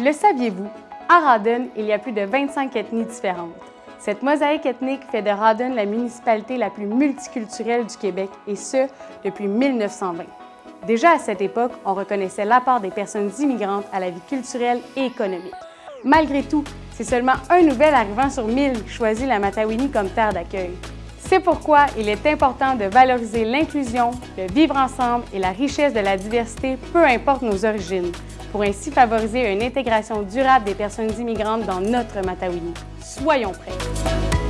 Le saviez-vous? À Rawdon, il y a plus de 25 ethnies différentes. Cette mosaïque ethnique fait de Rawdon la municipalité la plus multiculturelle du Québec, et ce, depuis 1920. Déjà à cette époque, on reconnaissait l'apport des personnes immigrantes à la vie culturelle et économique. Malgré tout, c'est seulement un nouvel arrivant sur 1000 qui choisit la Matawini comme terre d'accueil. C'est pourquoi il est important de valoriser l'inclusion, le vivre ensemble et la richesse de la diversité, peu importe nos origines, pour ainsi favoriser une intégration durable des personnes immigrantes dans notre Matawini. Soyons prêts!